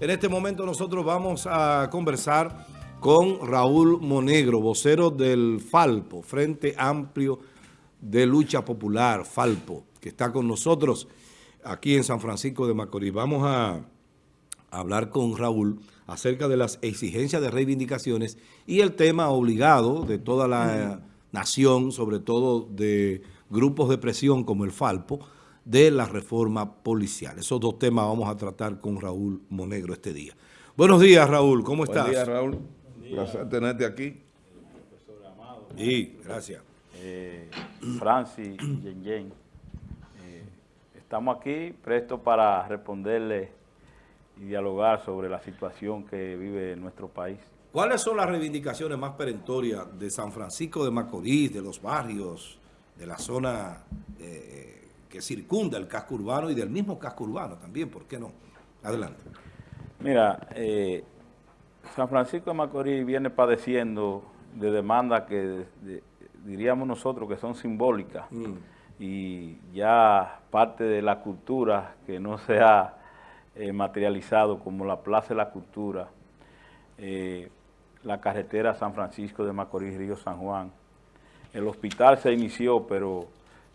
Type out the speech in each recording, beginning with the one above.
En este momento nosotros vamos a conversar con Raúl Monegro, vocero del Falpo, Frente Amplio de Lucha Popular, Falpo, que está con nosotros aquí en San Francisco de Macorís. Vamos a hablar con Raúl acerca de las exigencias de reivindicaciones y el tema obligado de toda la nación, sobre todo de grupos de presión como el Falpo, de la reforma policial. Esos dos temas vamos a tratar con Raúl Monegro este día. Buenos días, Raúl. ¿Cómo estás? Buenos días, Raúl. Placer tenerte aquí. Profesor Amado. Sí, gracias. Eh, Francis, Yen Yen. Eh, estamos aquí prestos para responderle y dialogar sobre la situación que vive nuestro país. ¿Cuáles son las reivindicaciones más perentorias de San Francisco de Macorís, de los barrios, de la zona eh, que circunda el casco urbano y del mismo casco urbano también, ¿por qué no? Adelante. Mira, eh, San Francisco de Macorís viene padeciendo de demandas que diríamos nosotros que son simbólicas mm. y ya parte de la cultura que no se ha eh, materializado como la Plaza de la Cultura, eh, la carretera San Francisco de Macorís, Río San Juan. El hospital se inició, pero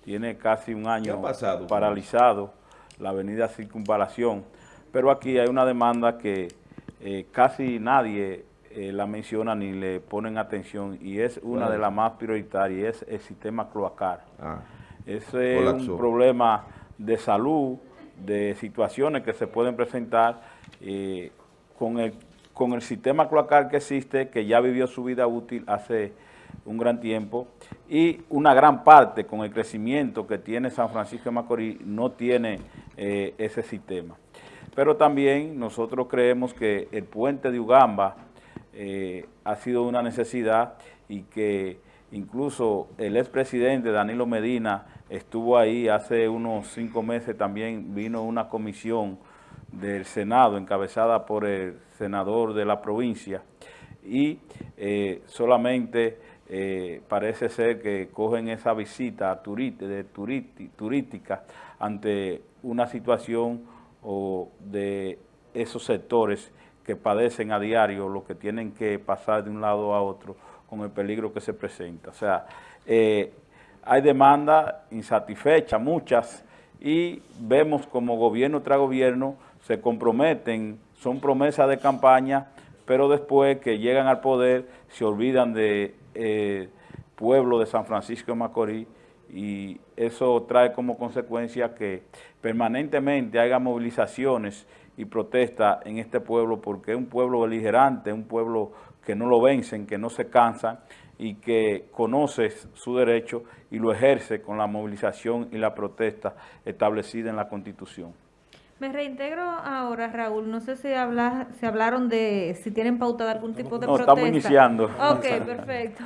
tiene casi un año paralizado la avenida Circunvalación, pero aquí hay una demanda que eh, casi nadie eh, la menciona ni le ponen atención y es una de las más prioritarias, es el sistema cloacal. Ah, Ese es un problema de salud, de situaciones que se pueden presentar eh, con, el, con el sistema cloacal que existe, que ya vivió su vida útil hace un gran tiempo, y una gran parte con el crecimiento que tiene San Francisco de Macorís no tiene eh, ese sistema. Pero también nosotros creemos que el puente de Ugamba eh, ha sido una necesidad y que incluso el expresidente Danilo Medina estuvo ahí hace unos cinco meses, también vino una comisión del Senado encabezada por el senador de la provincia y eh, solamente eh, parece ser que cogen esa visita de turística ante una situación o de esos sectores que padecen a diario, lo que tienen que pasar de un lado a otro con el peligro que se presenta. O sea, eh, hay demandas insatisfechas, muchas, y vemos como gobierno tras gobierno se comprometen, son promesas de campaña, pero después que llegan al poder se olvidan de eh, pueblo de San Francisco de Macorís y eso trae como consecuencia que permanentemente haya movilizaciones y protestas en este pueblo porque es un pueblo beligerante, un pueblo que no lo vencen, que no se cansan y que conoce su derecho y lo ejerce con la movilización y la protesta establecida en la Constitución. Me reintegro ahora, Raúl. No sé si, habla, se hablaron de si tienen pautada algún tipo de no, estamos iniciando. Ok, perfecto.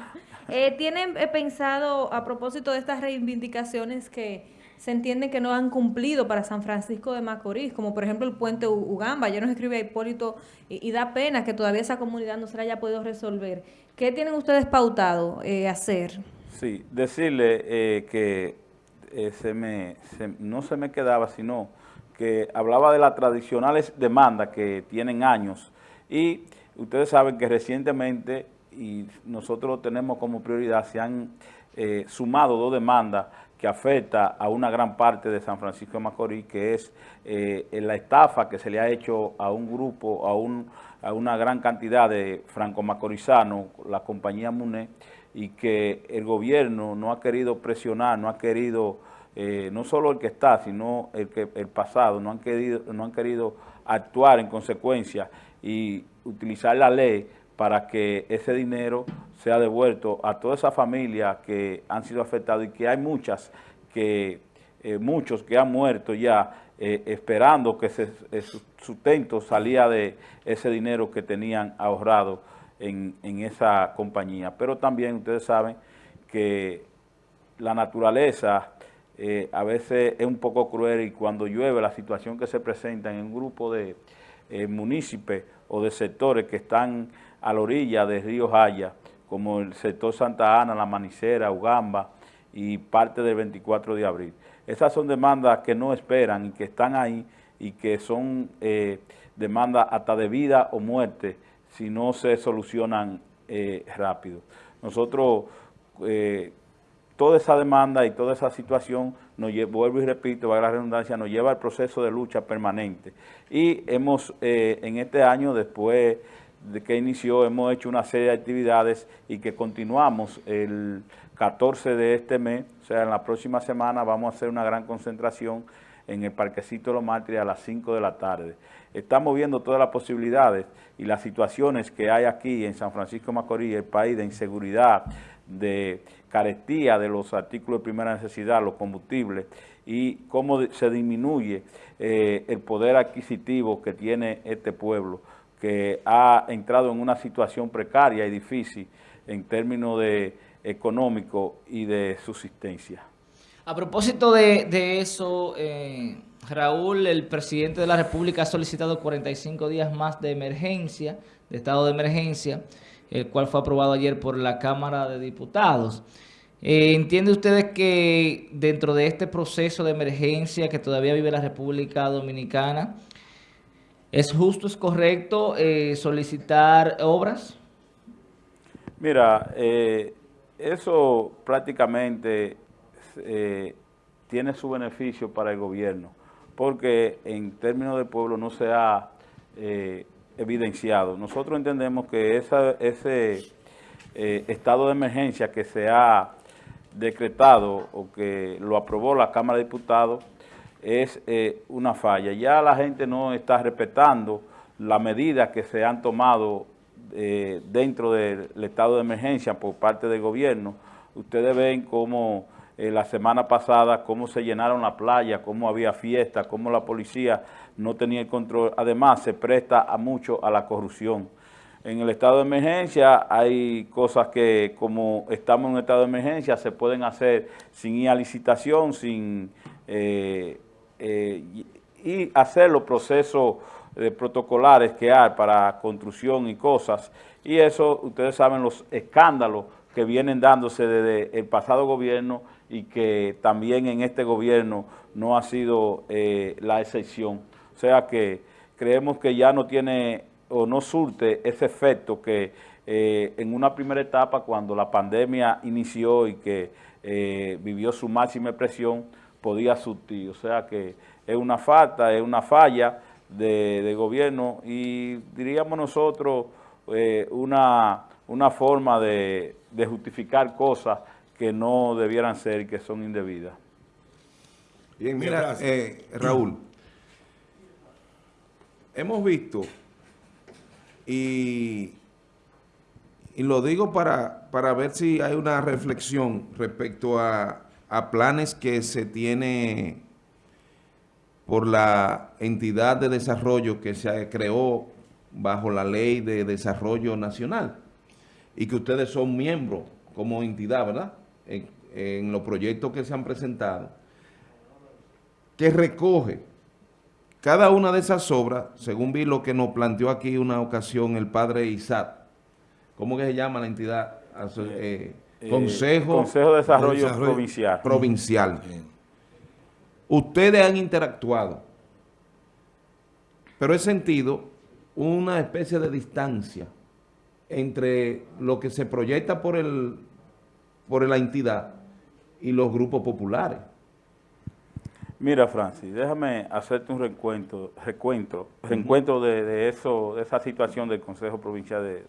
Eh, ¿Tienen eh, pensado, a propósito de estas reivindicaciones que se entienden que no han cumplido para San Francisco de Macorís, como por ejemplo el puente Ugamba, ya nos escribe Hipólito, y, da pena que todavía esa comunidad no se la haya podido resolver. ¿Qué tienen ustedes pautado eh, hacer? Sí, decirle eh, que se me, no se me quedaba, sino que hablaba de las tradicionales demandas que tienen años. Y ustedes saben que recientemente, y nosotros tenemos como prioridad, se han eh, sumado dos demandas que afecta a una gran parte de San Francisco de Macorís, que es eh, la estafa que se le ha hecho a un grupo, a, un, a una gran cantidad de franco-macorizanos, la compañía MUNE, y que el gobierno no ha querido presionar, no ha querido eh, no solo el que está, sino el, que, el pasado, no han, querido, no han querido actuar en consecuencia y utilizar la ley para que ese dinero sea devuelto a toda esa familia que han sido afectadas y que hay muchas que eh, muchos que han muerto ya eh, esperando que su sustento salía de ese dinero que tenían ahorrado en, en esa compañía. Pero también ustedes saben que la naturaleza eh, a veces es un poco cruel y cuando llueve la situación que se presenta en un grupo de eh, municipios o de sectores que están a la orilla de Río Jaya, como el sector Santa Ana, La Manicera, Ugamba y parte del 24 de abril. Esas son demandas que no esperan y que están ahí y que son eh, demanda hasta de vida o muerte si no se solucionan eh, rápido. Nosotros, eh, toda esa demanda y toda esa situación, nos vuelvo y repito, va a la redundancia, nos lleva al proceso de lucha permanente. Y hemos, eh, en este año, después de que inició, hemos hecho una serie de actividades y que continuamos el 14 de este mes, o sea, en la próxima semana vamos a hacer una gran concentración en el Parquecito de los Mártires a las 5 de la tarde. Estamos viendo todas las posibilidades y las situaciones que hay aquí en San Francisco Macorís, el país de inseguridad, de carestía de los artículos de primera necesidad, los combustibles, y cómo se disminuye eh, el poder adquisitivo que tiene este pueblo, que ha entrado en una situación precaria y difícil en términos de económico y de subsistencia. A propósito de, eso, eh, Raúl, el presidente de la República ha solicitado 45 días más de emergencia, de estado de emergencia, el cual fue aprobado ayer por la Cámara de Diputados. Eh, ¿Entiende ustedes que dentro de este proceso de emergencia que todavía vive la República Dominicana, es justo, es correcto eh, solicitar obras? Mira, eso prácticamente eh, tiene su beneficio para el gobierno, porque en términos de pueblo no se ha eh, evidenciado. Nosotros entendemos que ese eh, estado de emergencia que se ha decretado o que lo aprobó la Cámara de Diputados es una falla. Ya la gente no está respetando las medidas que se han tomado dentro del estado de emergencia por parte del gobierno. Ustedes ven cómo eh, la semana pasada, cómo se llenaron la playa, cómo había fiesta, cómo la policía no tenía el control. Además, se presta a mucho a la corrupción. En el estado de emergencia hay cosas que, como estamos en un estado de emergencia, se pueden hacer sin ir a licitación, sin eh, eh, y hacer los procesos protocolares que hay para construcción y cosas. Y eso, ustedes saben los escándalos que vienen dándose desde el pasado gobierno y que también en este gobierno no ha sido eh, la excepción. O sea que creemos que ya no tiene o no surte ese efecto que eh, en una primera etapa cuando la pandemia inició y que eh, vivió su máxima expresión podía surtir. O sea que es una falta, es una falla de, gobierno y diríamos nosotros una, una forma de, de justificar cosas que no debieran ser y que son indebidas. Bien, mira, eh, Raúl, hemos visto, y, y lo digo para, para, ver si hay una reflexión respecto a, a planes que se tiene por la entidad de desarrollo que se creó bajo la ley de desarrollo nacional y que ustedes son miembros como entidad, ¿verdad? en, los proyectos que se han presentado, que recoge cada una de esas obras, según vi lo que nos planteó aquí una ocasión el padre Isaac, ¿cómo que se llama la entidad? Eh, eh, Consejo, Consejo de Desarrollo, Provincial. Provincial. Ustedes han interactuado, pero he sentido una especie de distancia entre lo que se proyecta por el por la entidad y los grupos populares. Mira, Francis, déjame hacerte un recuento, recuento, reencuentro de, eso, de esa situación del Consejo Provincial. De,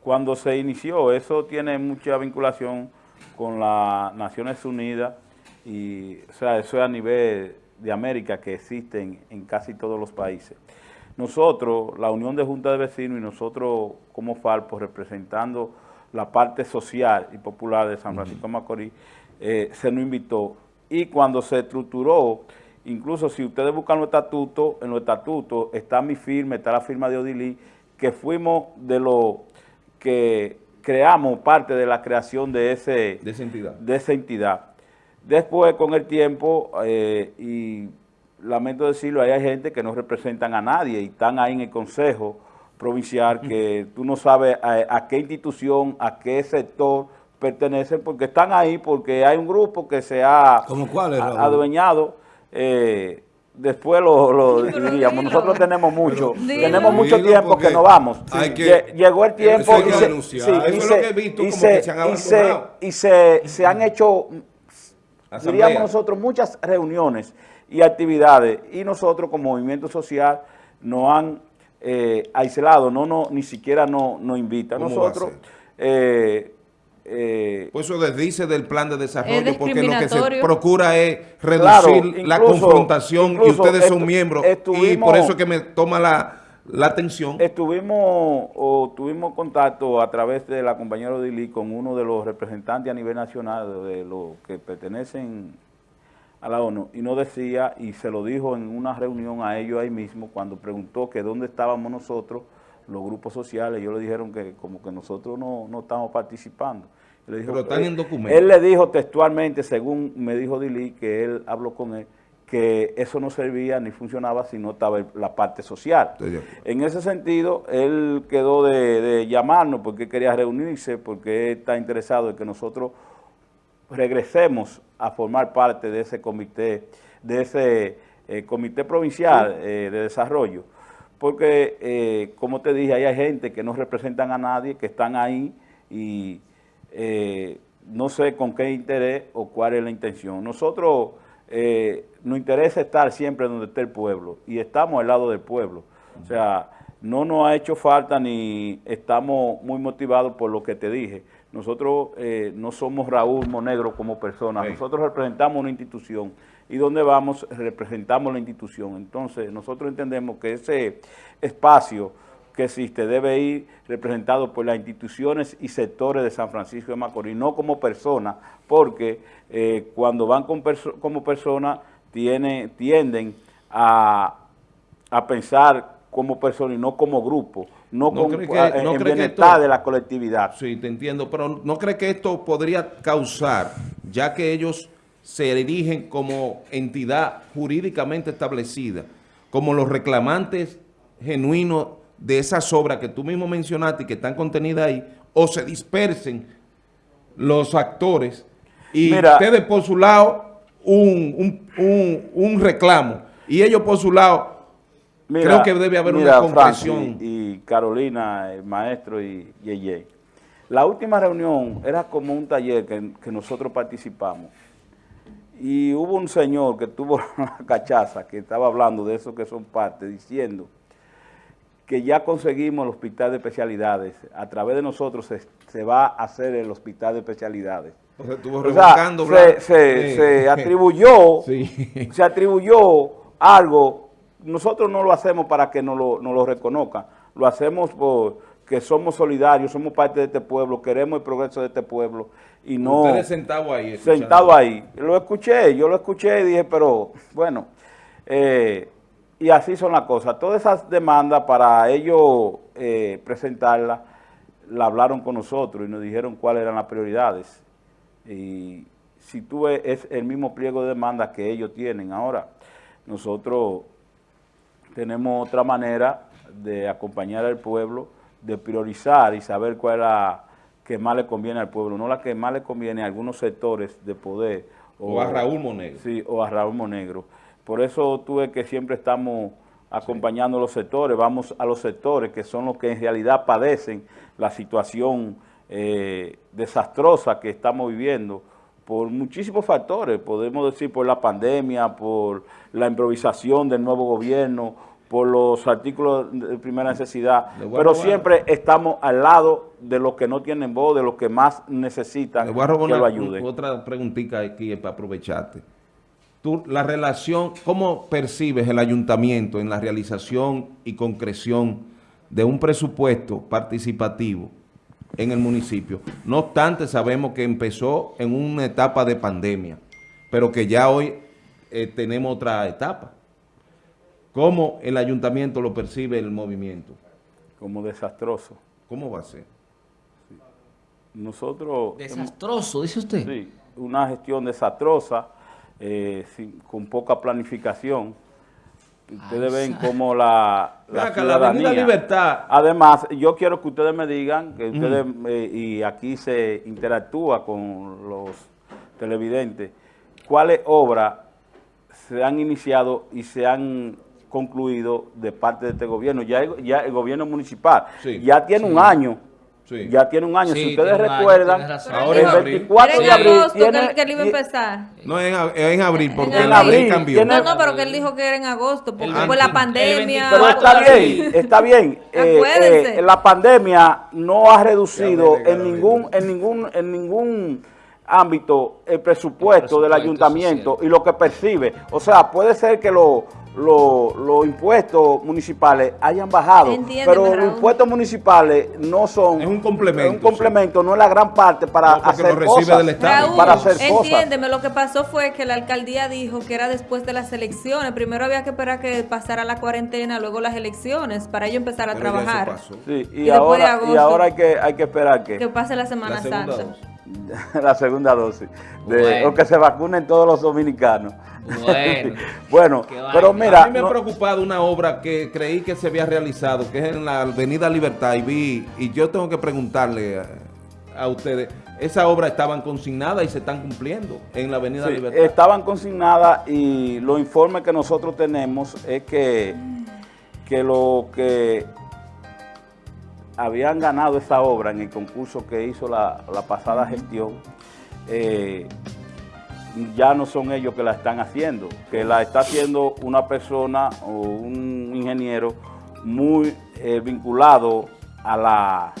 cuando se inició, eso tiene mucha vinculación con las Naciones Unidas y, o sea, eso es a nivel de América que existen en casi todos los países. Nosotros, la Unión de Juntas de Vecinos y nosotros como Falpo, representando la parte social y popular de San Francisco de Macorís, eh, se nos invitó. Y cuando se estructuró, incluso si ustedes buscan los estatutos, en los estatutos está mi firma, está la firma de Odilí, que fuimos de los que creamos parte de la creación de, ese, de, esa, entidad. de esa entidad. Después, con el tiempo, eh, y lamento decirlo, hay gente que no representan a nadie y están ahí en el consejo, provincial que tú no sabes a, qué institución, a qué sector pertenecen, porque están ahí, porque hay un grupo que se ha cuál adueñado. Eh, después lo, lo diríamos. Nosotros tenemos mucho, tenemos mucho tiempo que no vamos. que- Llegó el tiempo y se, han y se- abandonado. y se, se han hecho Asamblea. diríamos nosotros, muchas reuniones y actividades y nosotros como movimiento social nos han eh, aislado, no, no, ni siquiera nos no invitan. ¿Cómo va a Nosotros, eh, eh, Pues eso desdice del plan de desarrollo, Es porque lo que se procura es Claro, reducir la confrontación y ustedes son miembros. y por eso es que me toma la, la atención. estuvimos o tuvimos contacto a través de la compañera Odili con uno de los representantes a nivel nacional de los que pertenecen a la ONU y nos decía, y se lo dijo en una reunión a ellos ahí mismo, cuando preguntó que dónde estábamos nosotros, los grupos sociales, ellos le dijeron que como que nosotros no, no estamos participando. Y le dijo, Pero están eh, en documentos. Él le dijo textualmente, según me dijo Dili, que él habló con él, que eso no servía ni funcionaba si no estaba la parte social. En ese sentido, él quedó de, de llamarnos porque quería reunirse, porque él está interesado en que nosotros regresemos a formar parte de ese comité, de ese eh, comité provincial eh, de desarrollo. Porque, eh, como te dije, ahí hay gente que no representan a nadie, que están ahí y no sé con qué interés o cuál es la intención. Nosotros nos interesa estar siempre donde esté el pueblo y estamos al lado del pueblo. O sea, no nos ha hecho falta ni estamos muy motivados por lo que te dije. Nosotros eh, no somos Raúl Monegro como persona, Sí. nosotros representamos una institución y donde vamos representamos la institución. Entonces, nosotros entendemos que ese espacio que existe debe ir representado por las instituciones y sectores de San Francisco de Macorís, no como persona, porque eh, cuando van con perso- como persona tiene, tienden a, a pensar como persona y no como grupo, no, ¿No con, cree que- no en bienestar esto- de la colectividad. Sí, te entiendo, pero ¿no cree que esto podría causar, ya que ellos se erigen como entidad jurídicamente establecida, como los reclamantes genuinos de esas obras que tú mismo mencionaste y que están contenidas ahí, o se dispersen los actores y Mira. ustedes por su lado un, un- un- un reclamo y ellos por su lado Creo que debe haber una comprensión. Y Carolina, el maestro y Yeye. La última reunión era como un taller que, que nosotros participamos. Y hubo un señor que tuvo la cachaza, que estaba hablando de eso que son parte, diciendo que ya conseguimos el hospital de especialidades. A través de nosotros se, se va a hacer el hospital de especialidades. o sea, estuvo O sea, se, Blanco. se- Sí. se atribuyó, Sí. se atribuyó algo. Nosotros no lo hacemos para que nos lo, nos lo reconozcan, lo hacemos porque somos solidarios, somos parte de este pueblo, queremos el progreso de este pueblo y no Ustedes sentados ahí. sentado ahí. Lo escuché, yo lo escuché y dije, pero bueno, eh, y así son las cosas. Todas esas demandas para ellos eh, presentarlas, la hablaron con nosotros y nos dijeron cuáles eran las prioridades. Y si tú ves, es el mismo pliego de demandas que ellos tienen ahora. Nosotros tenemos otra manera de acompañar al pueblo, de priorizar y saber cuál es la que más le conviene al pueblo, no la que más le conviene a algunos sectores de poder. O a Raúl Monegro. Sí, o a Raúl Monegro. Por eso tuve que siempre estamos acompañando a los sectores, vamos a los sectores que son los que en realidad padecen la situación eh, desastrosa que estamos viviendo por muchísimos factores, podemos decir por la pandemia, por la improvisación del nuevo gobierno, por los artículos de primera necesidad, pero siempre estamos al lado de los que no tienen voz, de los que más necesitan Le voy a robar que una- lo ayuden. otra preguntita aquí para aprovecharte. Tú, la relación, ¿cómo percibes el ayuntamiento en la realización y concreción de un presupuesto participativo en el municipio? No obstante, sabemos que empezó en una etapa de pandemia, pero que ya hoy eh, tenemos otra etapa. ¿Cómo el ayuntamiento lo percibe el movimiento? como desastroso. ¿Cómo va a ser? Nosotros, Desastroso, dice usted. sí, una gestión desastrosa, eh, sin- con poca planificación. Ustedes Ay, ven cómo la, la acá, la Avenida ciudadanía... Libertad. Además, yo quiero que ustedes me digan, que ustedes, eh, y aquí se interactúa con los televidentes, cuáles obras se han iniciado y se han concluido de parte de este gobierno. Ya, el- ya el gobierno municipal Sí. ya tiene un año. Sí. Ya tiene un año. Sí, si ustedes año, recuerdan, Ahora abril. 24 de abril agosto que, tiene- él- que él iba a empezar. No, es en, en abril, porque En la abril. ley cambió. Tiene- No, no, pero que él dijo que era en agosto, porque El fue la 20, pandemia. el Pero está bien, está bien. Eh, Acuérdense. eh, la pandemia no ha reducido en ningún, en ningún, en ningún ámbito el presupuesto, El del ayuntamiento y lo que percibe. O sea, puede ser que lo- lo- los impuestos municipales hayan bajado, Entiéndeme, pero los impuestos municipales no son Es un complemento, es un complemento, no es la gran parte para No, porque hacer lo recibe cosas. del Estado. Raúl, para hacer cosas. entiéndeme, lo que pasó fue que la alcaldía dijo que era después de las elecciones. Primero había que esperar que pasara la cuarentena, luego las elecciones, para ello empezar a Pero trabajar. Sí, y, Y después de ahora, y ahora hay que, hay que esperar que Que pase la Semana La Santa. dosis. la segunda dosis. De, Bueno. O que se vacunen todos los dominicanos. Bueno. pero mira, a mí me ha preocupado una obra que creí que se había realizado, que es en la Avenida Libertad, y vi, y yo tengo que preguntarle a, a ustedes, esa obra estaban consignadas y se están cumpliendo en la Avenida sí, Libertad. estaban consignadas y los informes que nosotros tenemos es que, que lo que habían ganado esa obra en el concurso que hizo la, la pasada gestión, eh, ya no son ellos que la están haciendo, que la está haciendo una persona o un ingeniero muy eh, vinculado a la,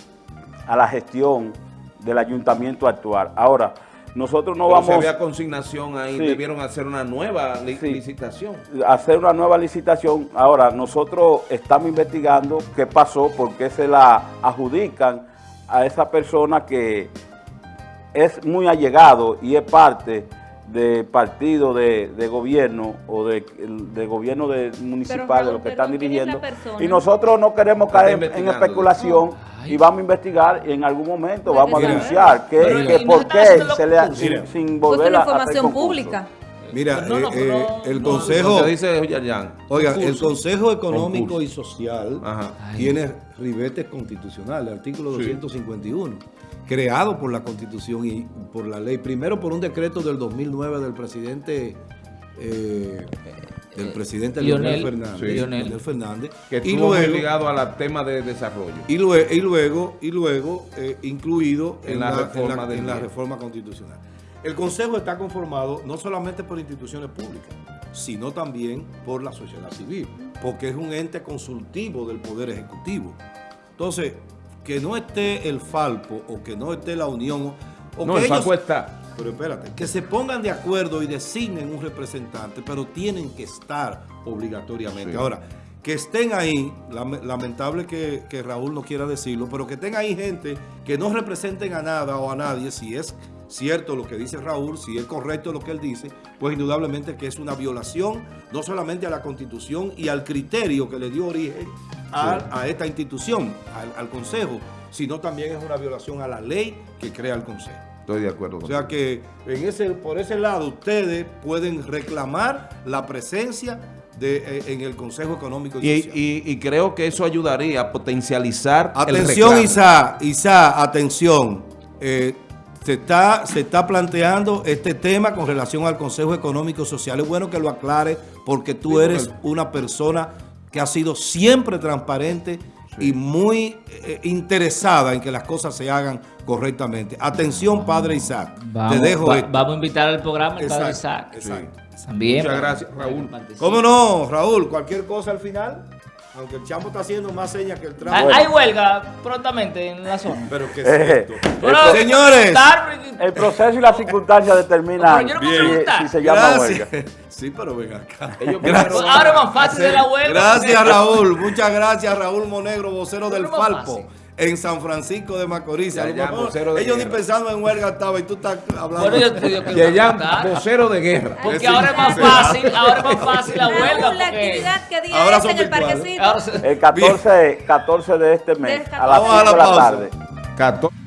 a la gestión del ayuntamiento actual. Ahora, nosotros no Pero vamos si había consignación ahí, Sí. debieron hacer una nueva li- Sí. licitación. hacer una nueva licitación. Ahora, nosotros estamos investigando qué pasó, por qué se la adjudican a esa persona que es muy allegado y es parte del partido de, de gobierno o de, de gobierno de municipal de lo que están ¿quién es la dirigiendo. Y nosotros no queremos caer en especulación y vamos a investigar y en algún momento vamos a denunciar que, que por qué se le ha- los sin, sin volver a hacer información concurso. pública. Mira, No, no, eh, eh, no- el no- Consejo... Lo que dice Yayan. Oiga, el. Consejo Económico Concurso. y Social Ajá. tiene ribetes constitucionales, artículo Sí. 251, creado por la Constitución y por la ley, primero por un decreto del 2009 del presidente eh, del presidente Leonel, Lionel, Fernández, sí. Leonel Lionel. Fernández, Que y luego, ligado al tema de desarrollo. y luego, y luego, y luego eh, incluido en, En la la, reforma en la- en la reforma constitucional. El Consejo está conformado no solamente por instituciones públicas, sino también por la sociedad civil, porque es un ente consultivo del Poder Ejecutivo. Entonces, que no esté el Falpo o que no esté la Unión, o No, que el ellos- Falpo está. pero espérate, que se pongan de acuerdo y designen un representante, pero tienen que estar obligatoriamente. Sí. Ahora, que estén ahí, lame- lamentable que, que Raúl no quiera decirlo, pero que estén ahí gente que no representen a nada o a nadie, si es cierto lo que dice Raúl, si es correcto lo que él dice, pues indudablemente que es una violación no solamente a la Constitución y al criterio que le dio origen a, a esta institución, al, al Consejo, sino también es una violación a la ley que crea el Consejo. Estoy de acuerdo O con sea que en ese, por ese lado ustedes pueden reclamar la presencia de, eh, en el Consejo Económico y, Y, Social. y- y creo que eso ayudaría a potencializar atención. Isa, Isa, atención. Eh, se, está, se está planteando este tema con relación al Consejo Económico y Social. Es bueno que lo aclare porque tú Sí, eres una persona que ha sido siempre transparente y muy eh, interesada en que las cosas se hagan correctamente. Atención, Padre Isaac. Vamos, Te dejo va- esto. vamos a invitar al programa el padre Isaac. exacto. También. Muchas gracias, Raúl. ¿Cómo no, Raúl? Cualquier cosa al final, aunque el champo está haciendo más señas que el trapo. Hay, hay huelga prontamente en la zona. Pero que Eh, es esto. Bueno, Señores. El proceso y las circunstancias determinan Pero no si- se llama Gracias. huelga. Sí, pero ven acá. Ellos Gracias. Ahora es más fácil de la huelga. Gracias, porque- Raúl. Muchas gracias, Raúl Monegro, vocero del Pero Falpo, fácil. En San Francisco de Macorís. Ya, ya, de ellos ni pensando en huelga estaban y tú estás hablando. Bueno, yo te digo que votar. vocero de guerra. Porque Sí, ahora es más fácil, ahora es más fácil la huelga. La actividad que día Ahora es son en el parquecito. El 14, 14 de este mes, a las Vamos a 5 de la tarde. 14.